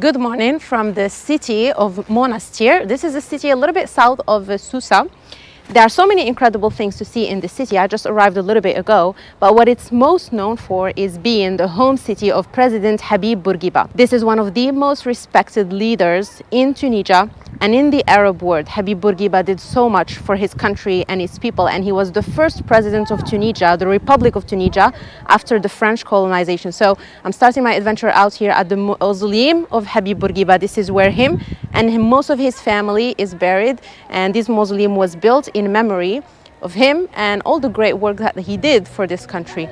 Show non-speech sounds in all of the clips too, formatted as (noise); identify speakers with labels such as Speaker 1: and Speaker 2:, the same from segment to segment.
Speaker 1: Good morning from the city of Monastir. This is a city a little bit south of uh, Susa. There are so many incredible things to see in the city. I just arrived a little bit ago, but what it's most known for is being the home city of President Habib Bourguiba. This is one of the most respected leaders in Tunisia and in the Arab world. Habib Bourguiba did so much for his country and his people, and he was the first president of Tunisia, the Republic of Tunisia, after the French colonization. So I'm starting my adventure out here at the mausoleum of Habib Bourguiba. This is where him and most of his family is buried, and this mausoleum was built in memory of him and all the great work that he did for this country.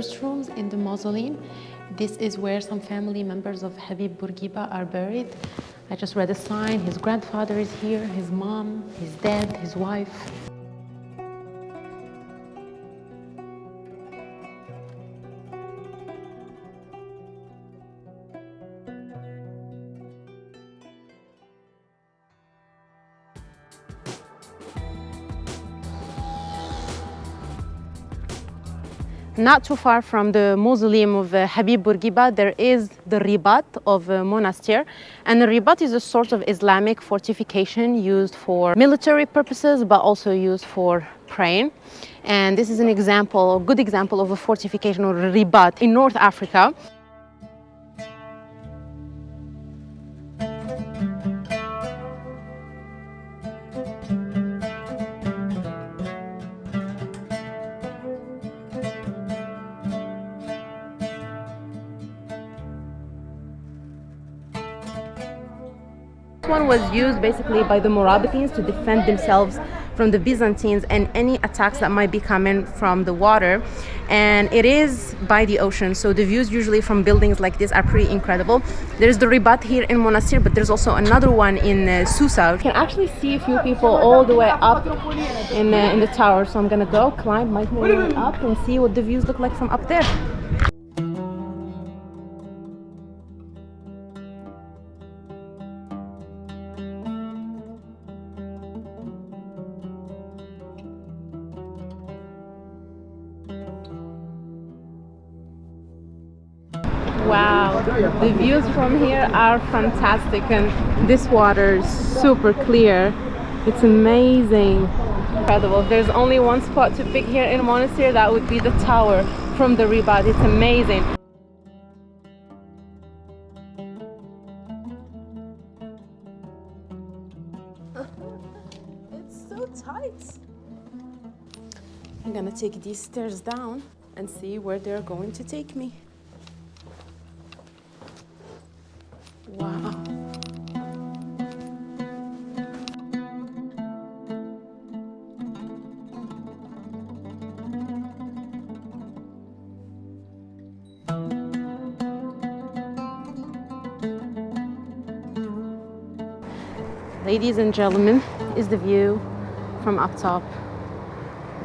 Speaker 1: First rooms in the mausoleum. This is where some family members of Habib Bourguiba are buried. I just read a sign. His grandfather is here, his mom, his dad, his wife. Not too far from the mausoleum of uh, Habib Bourguiba, there is the Ribat of uh, Monastir. And the Ribat is a sort of Islamic fortification used for military purposes, but also used for praying. And this is an example, a good example of a fortification or a Ribat in North Africa. One was used basically by the Morabitans to defend themselves from the Byzantines and any attacks that might be coming from the water. And it is by the ocean, so the views usually from buildings like this are pretty incredible. There's the Ribat here in Monastir, but there's also another one in uh, Susa. You can actually see a few people all the way up in, uh, in the tower. So I'm gonna go climb my way up and see what the views look like from up there. The views from here are fantastic and this water is super clear. It's amazing. Incredible. There's only one spot to pick here in Monastir, that would be the tower from the Ribat. It's amazing. (laughs) It's so tight. I'm gonna take these stairs down and see where they're going to take me. Ladies and gentlemen, is the view from up top.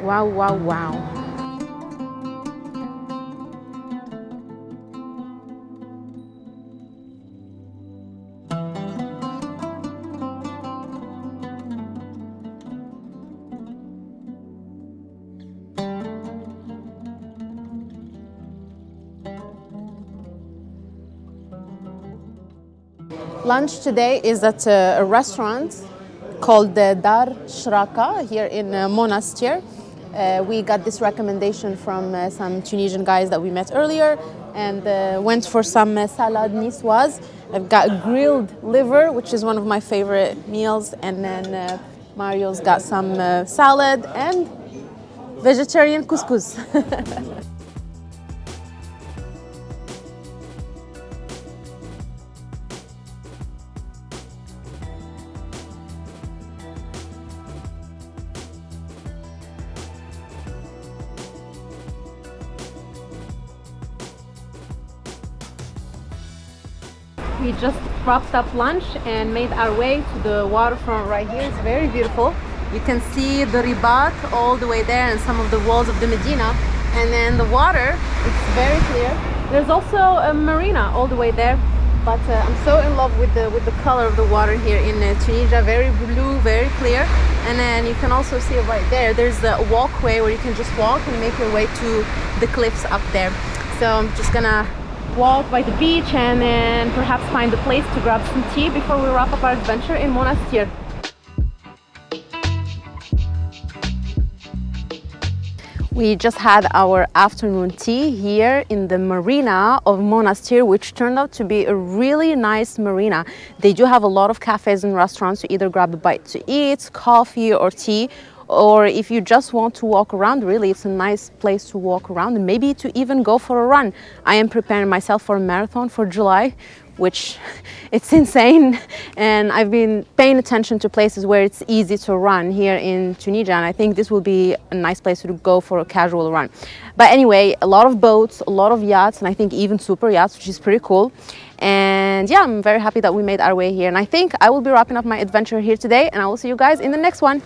Speaker 1: Wow, wow, wow. Lunch today is at a, restaurant called the Dar Shraka here in uh, Monastir. Uh, we got this recommendation from uh, some Tunisian guys that we met earlier and uh, went for some uh, salad niçoise. I've got grilled liver, which is one of my favorite meals, and then uh, Mario's got some salad and vegetarian couscous. (laughs) We just wrapped up lunch and made our way to the waterfront right here. It's very beautiful. You can see the Ribat all the way there and some of the walls of the Medina. And then the water, it's very clear. There's also a marina all the way there. but uh, I'm so in love with the with the color of the water here in uh, Tunisia. Very blue, very clear. And then you can also see right there. There's a walkway where you can just walk and make your way to the cliffs up there. So I'm just gonna walk by the beach and then perhaps find a place to grab some tea before we wrap up our adventure in Monastir. We just had our afternoon tea here in the marina of Monastir, which turned out to be a really nice marina. They do have a lot of cafes and restaurants to either grab a bite to eat, coffee or tea, or if you just want to walk around, really, it's a nice place to walk around and maybe to even go for a run. I am preparing myself for a marathon for July, which (laughs) it's insane and I've been paying attention to places where it's easy to run here in Tunisia and I think this will be a nice place to go for a casual run. But anyway, a lot of boats, a lot of yachts and I think even super yachts which is pretty cool. And yeah, I'm very happy that we made our way here and I think I will be wrapping up my adventure here today and I will see you guys in the next one.